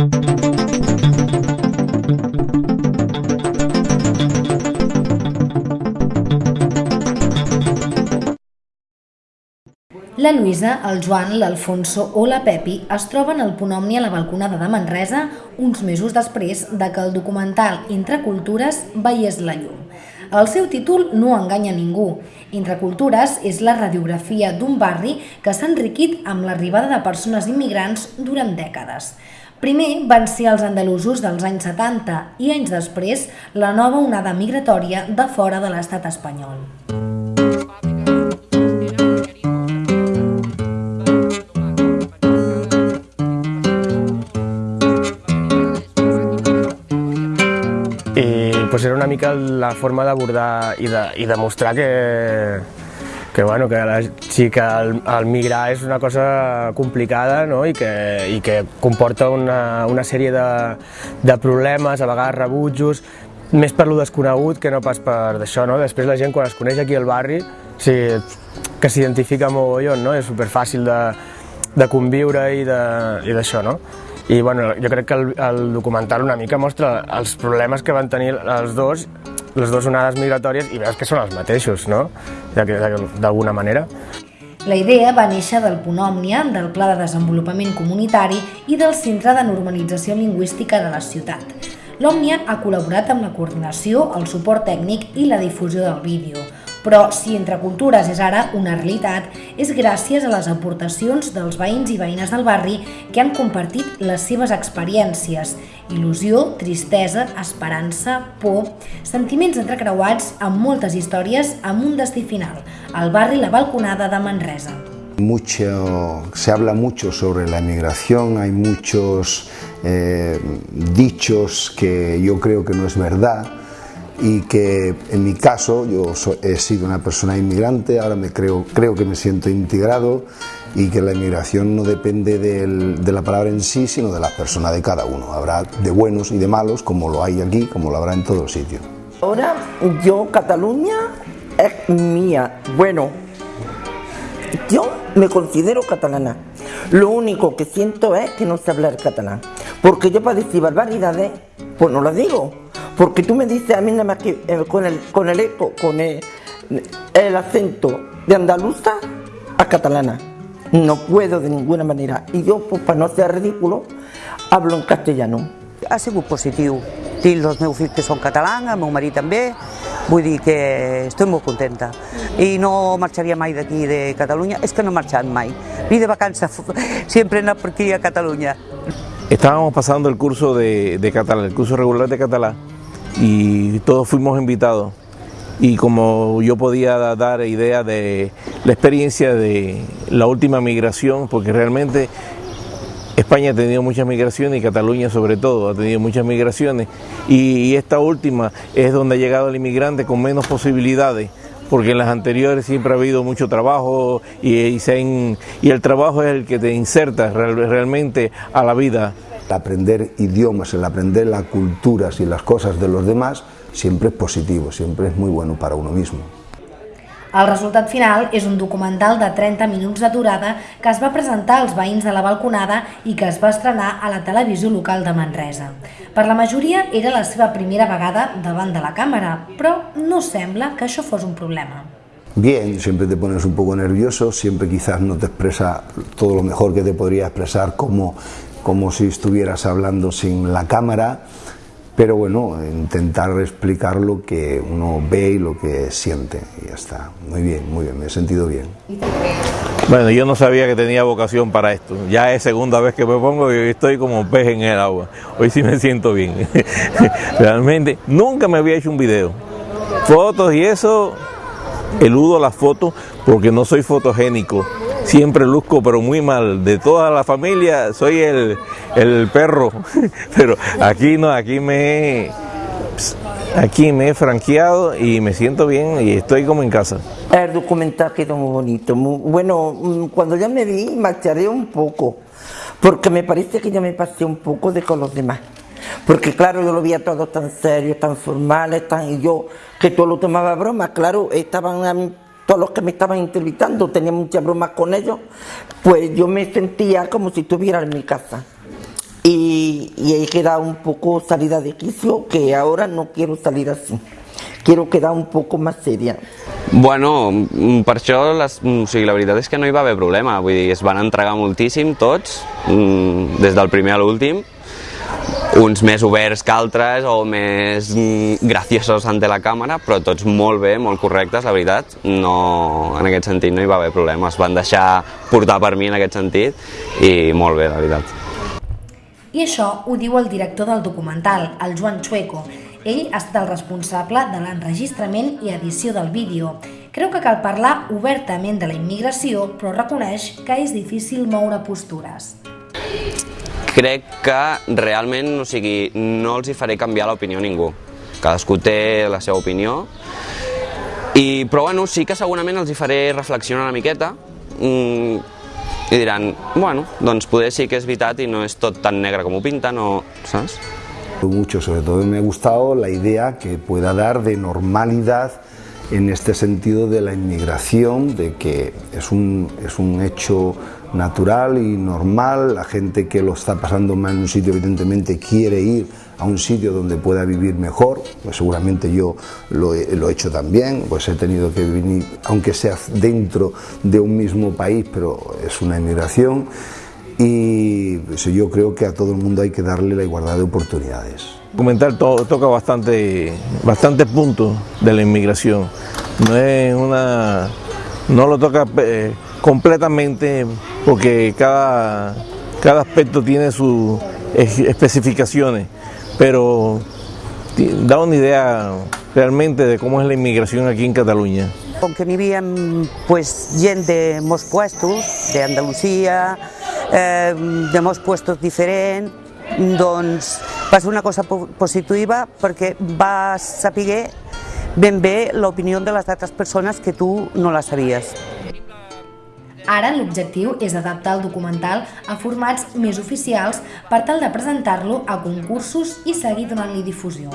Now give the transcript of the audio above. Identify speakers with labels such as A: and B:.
A: La Lluïsa, el Joan, l'Alfonso o la Pepi es troben al Punt Omni a la balconada de Manresa uns mesos després de que el documental Entre Cultures veiés la llum. El seu títol no enganya ningú. Entre Cultures és la radiografia d'un barri que s'ha enriquit amb l'arribada de persones immigrants durant dècades. Primer van ser els andalusos dels anys 70 i anys després la nova onada migratòria de fora de l'estat espanyol.
B: I pues era una mica la forma d'abordar i, de, i demostrar que, que, bueno, que la, sí que el, el migrar és una cosa complicada no? I, que, i que comporta una, una sèrie de, de problemes, a vegades rebutjos, més per lo desconegut que no pas per d'això. No? Després la gent quan es coneix aquí al barri sí, que s'identifica mogollon, no? és superfàcil de, de conviure i d'això. No? I bueno, jo crec que el, el documental una mica mostra els problemes que van tenir els dos, les dues onades migratòries, i veus que són els mateixos, no? D'alguna manera.
A: La idea va néixer del Punt Òmnia, del Pla de Desenvolupament Comunitari i del Centre de Normalització Lingüística de la ciutat. L'Òmnia ha col·laborat amb la coordinació, el suport tècnic i la difusió del vídeo. Però si Entre Cultures és ara una realitat, és gràcies a les aportacions dels veïns i veïnes del barri que han compartit les seves experiències, il·lusió, tristesa, esperança, por, sentiments entrecreuats amb moltes històries amb un destí final, el barri La Balconada de Manresa.
C: Mucho, se habla mucho sobre la emigración, hay muchos eh, dichos que yo creo que no es verdad, y que en mi caso yo he sido una persona inmigrante, ahora me creo, creo que me siento integrado y que la inmigración no depende de la palabra en sí, sino de la persona de cada uno. Habrá de buenos y de malos, como lo hay aquí, como lo habrá en todos sitios.
D: Ahora yo, Cataluña es mía. Bueno, yo me considero catalana. Lo único que siento es que no sé hablar catalán. Porque yo para decir barbaridades, pues no las digo. Porque tú me dices a mí nada más que eh, con el, con el eco, con el, el acento de andaluza a catalana. No puedo de ninguna manera. I jo, pues, per no ser ridículo, hablo en castellano.
E: Ha sigut positiu. Tinc els meus fills que són catalans, el meu marit també, vull dir que estic molt contenta. I no marxaria mai d'aquí de Catalunya, és que no he marxat mai. Ni de vacances, sempre he anat per aquí a Catalunya.
F: Estábamos pasando el curso de, de catalán, el curso regular de catalán, y todos fuimos invitados. Y como yo podía dar idea de la experiencia de la última migración, porque realmente España ha tenido muchas migraciones y Cataluña sobre todo ha tenido muchas migraciones y, esta última es donde ha llegado el inmigrante con menos posibilidades porque en las anteriores siempre ha habido mucho trabajo y, y, y el trabajo es el que te inserta real, realmente a la vida.
C: El aprender idiomas, el aprender las culturas y las cosas de los demás siempre es positivo, siempre es muy bueno para uno mismo.
A: El resultat final és un documental de 30 minuts de durada que es va presentar als veïns de la balconada i que es va estrenar a la televisió local de Manresa. Per la majoria era la seva primera vegada davant de la càmera, però no sembla que això fos un problema.
C: Bien, siempre te pones un poco nervioso, siempre quizás no te expresa todo lo mejor que te podría expresar como, como si estuvieras hablando sin la cámara, pero bueno, intentar explicar lo que uno ve y lo que siente y ya está. Muy bien, muy bien, me he sentido bien.
F: Bueno, yo no sabía que tenía vocación para esto. Ya es segunda vez que me pongo y estoy como pez en el agua. Hoy sí me siento bien. Realmente nunca me había hecho un video. Fotos y eso, eludo las fotos porque no soy fotogénico siempre luzco pero muy mal. De toda la familia soy el, el perro, pero aquí no, aquí me, aquí me he franqueado y me siento bien y estoy como en casa.
D: El documental quedó muy bonito. Bueno, mm, cuando ya me vi, marcharé un poco, porque me parece que ya me pasé un poco de con los demás. Porque claro, yo lo veía todo tan serio, tan formales, tan, y yo, que todo lo tomaba broma, claro, estaban todos los que me estaban entrevistando, tenía muchas bromas con ellos, pues yo me sentía como si estuviera en mi casa. Y y, y he quedado un poco salida de quicio, que ahora no quiero salir así. Quiero quedar un poco más seria.
G: Bueno, mm, per això les, mm, o sigui, la veritat és que no hi va haver problema, vull dir, es van entregar moltíssim tots, mm, des del primer a l'últim, uns més oberts que altres o més graciosos ante la càmera, però tots molt bé, molt correctes, la veritat. No, en aquest sentit no hi va haver problema, es van deixar portar per mi en aquest sentit i molt bé, la veritat.
A: I això ho diu el director del documental, el Joan Chueco. Ell ha estat el responsable de l'enregistrament i edició del vídeo. Creu que cal parlar obertament de la immigració, però reconeix que és difícil moure postures.
G: Crec que realment, o sigui, no els hi faré canviar l'opinió a ningú. Cadascú té la seva opinió, i, però bueno, sí que segurament els hi faré reflexionar una miqueta mm, i diran, bueno, doncs poder sí que és veritat i no és tot tan negre com ho pinten, o, saps?
C: Mucho, sobre todo me ha gustado la idea que pueda dar de normalidad en este sentido de la inmigración, de que es un, es un hecho natural y normal, la gente que lo está pasando mal en un sitio evidentemente quiere ir a un sitio donde pueda vivir mejor, pues seguramente yo lo he, hecho también, pues he tenido que venir, aunque sea dentro de un mismo país, pero es una inmigración y pues, yo creo que a todo el mundo hay que darle la igualdad de oportunidades.
F: El documental to- toca bastante, bastante puntos de la inmigración. No es una, no lo toca eh, completamente porque cada, cada aspecto tiene sus es- especificaciones, pero da una idea realmente de cómo es la inmigración aquí en Cataluña.
E: Com que n'hi havia pues, gent de molts puestos, d'Andalusia, eh, de molts puestos diferents, doncs va ser una cosa po- positiva perquè va saber ben bé l'opinió de les altres persones que tu no la sabies.
A: Ara l'objectiu és adaptar el documental a formats més oficials per tal de presentar-lo a concursos i seguir donant-li difusió.